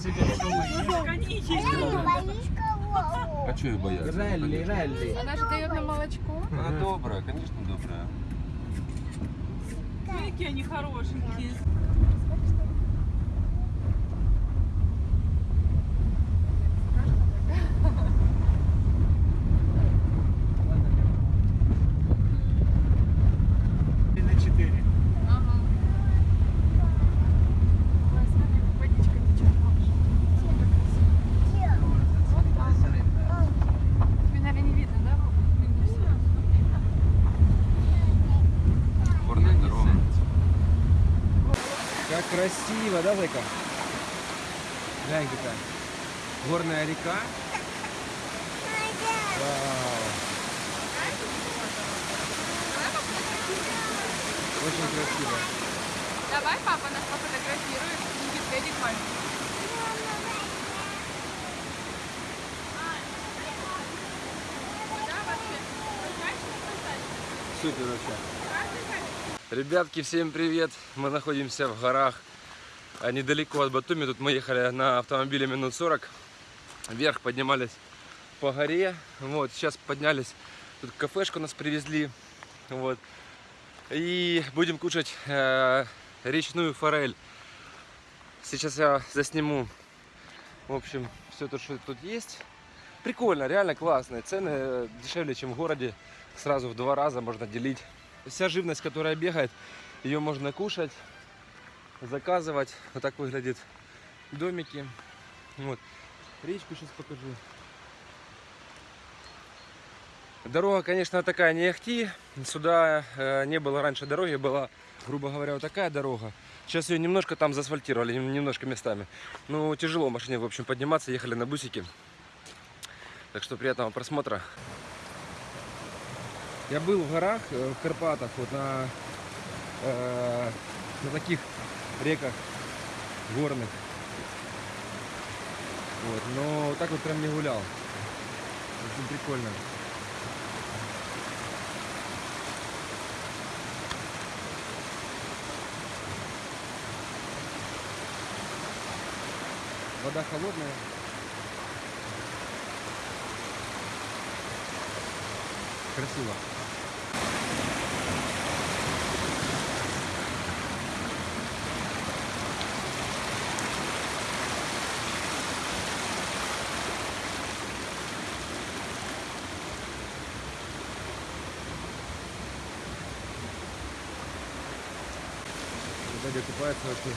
себе? А что ее бояться? Релли, Конечно. релли. Она же дает нам молочко. Она добрая, конечно, добрая. Какие они хорошенькие. И на 4. Ага. Ой, смотри, как водичка течет. Сколько красиво. Вот так. Тебе, наверное, не видно, да? в минусе? Горная дорога. Как красиво, да, Зайка? Глянь какая. Горная река. Вау. Очень красиво. Давай папа нас пофотографирует. Маленький. Прозрачный, прозрачный. Супер вообще. Ребятки, всем привет! Мы находимся в горах недалеко от Батуми. Тут мы ехали на автомобиле минут 40. Вверх поднимались по горе. Вот, сейчас поднялись. Тут кафешку нас привезли. Вот. И будем кушать э, речную форель. Сейчас я засниму, в общем, все то, что тут есть. Прикольно, реально классно. Цены э, дешевле, чем в городе. Сразу в два раза можно делить. Вся живность, которая бегает, ее можно кушать, заказывать. Вот так выглядят домики. Вот. Речку сейчас покажу. Дорога, конечно, такая не ахти. Сюда э, не было раньше дороги, была, грубо говоря, вот такая дорога. Сейчас ее немножко там заасфальтировали, нем- немножко местами. Ну, тяжело машине, в общем, подниматься, ехали на бусике. Так что приятного просмотра. Я был в горах, э, в Карпатах, вот на, э, на таких реках горных. Вот, но так вот прям не гулял. Очень прикольно. Вода холодная. Красиво. Дядя купается вообще.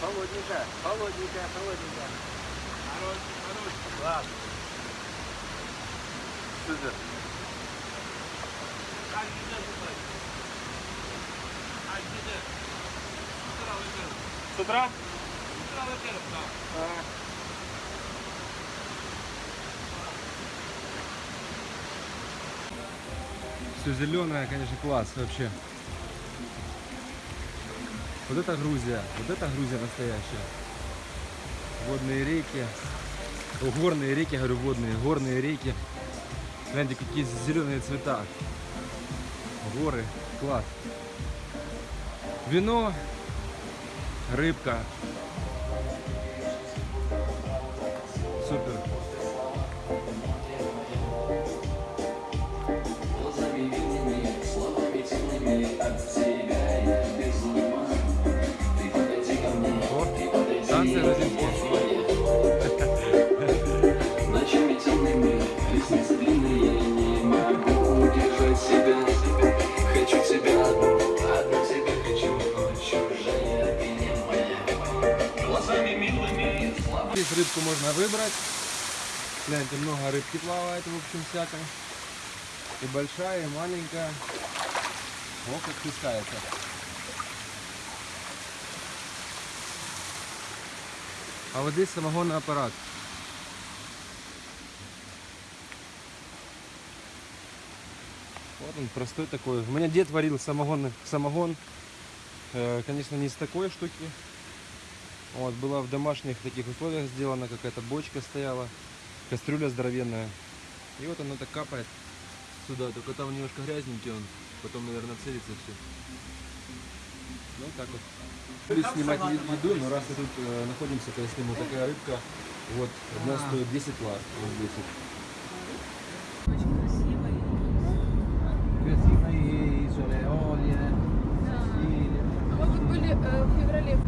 Холодненькая, холодненькая, холодненькая. Хорош, хорош. Ладно. Супер. С утра? Все зеленое, конечно, класс вообще. Вот это Грузия, вот это Грузия настоящая. Водные реки. О, горные реки, говорю, водные, горные реки. Гляньте, какие зеленые цвета. Горы, класс. Вино, рыбка. Танцы грузинские. Ночами темными, ресницы длинные, не могу удержать себя. Хочу тебя одну, одну тебя хочу, но чужая ты не моя. Глазами милыми, слабо. Здесь рыбку можно выбрать. Гляньте, много рыбки плавает, в общем, всякой. И большая, и маленькая. О, как плескается. А вот здесь самогонный аппарат. Вот он простой такой. У меня дед варил самогонный, самогон. Э, конечно, не из такой штуки. Вот, была в домашних таких условиях сделана, какая-то бочка стояла. Кастрюля здоровенная. И вот оно так капает сюда. Только там немножко грязненький он. Потом, наверное, целится все. Ну, так вот. Снимать еду, но раз мы тут э, находимся, то я сниму такая рыбка. Вот, одна стоит 10 лат. Вот 10. Очень красиво. Красивые isole, Olie, Да. Сицилия. А мы вот были э, в феврале.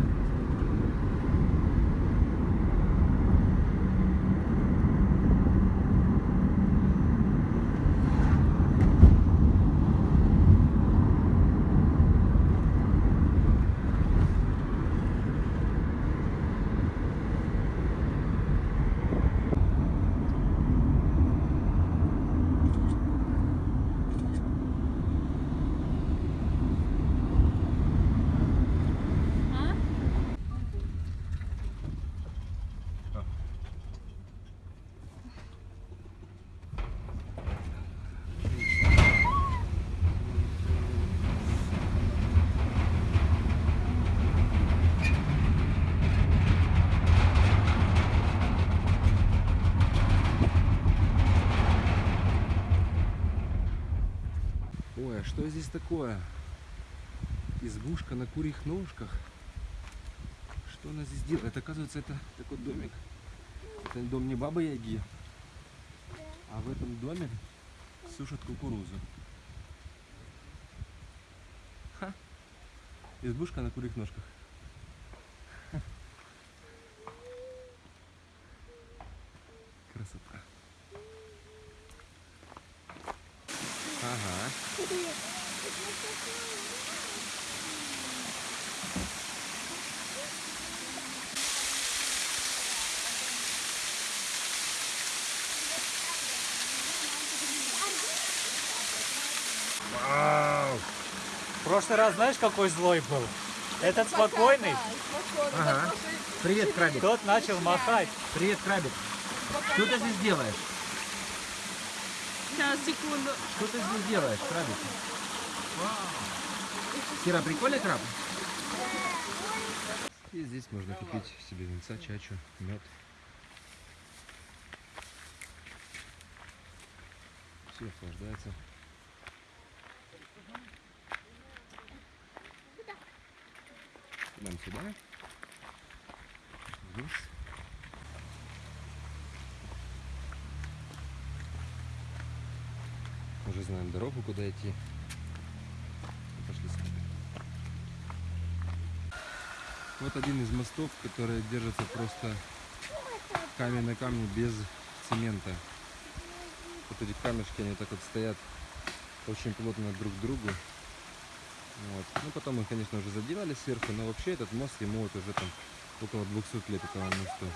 А что здесь такое? Избушка на курьих ножках. Что она здесь делает? Оказывается, это такой домик. Это дом не бабы Яги, а в этом доме сушат кукурузу. Ха. Избушка на курьих ножках. Ха. Красота. Ага. Вау! В прошлый раз знаешь, какой злой был? Этот спокойный, Ага. Привет, крабик. тот начал махать. Привет, крабик. Что ты здесь делаешь? Сейчас, секунду. Что ты здесь делаешь, крабик? Кира, прикольный краб? И здесь можно купить себе винца, чачу, мед. Все охлаждается. Нам сюда. Вниз. Уже знаем дорогу, куда идти. Пошли сами. Вот один из мостов, который держится просто камень на камне без цемента. Вот эти камешки, они так вот стоят очень плотно друг к другу. Вот. Ну, потом мы, конечно, уже заделали сверху, но вообще этот мост, ему вот уже там около 200 лет этому мосту.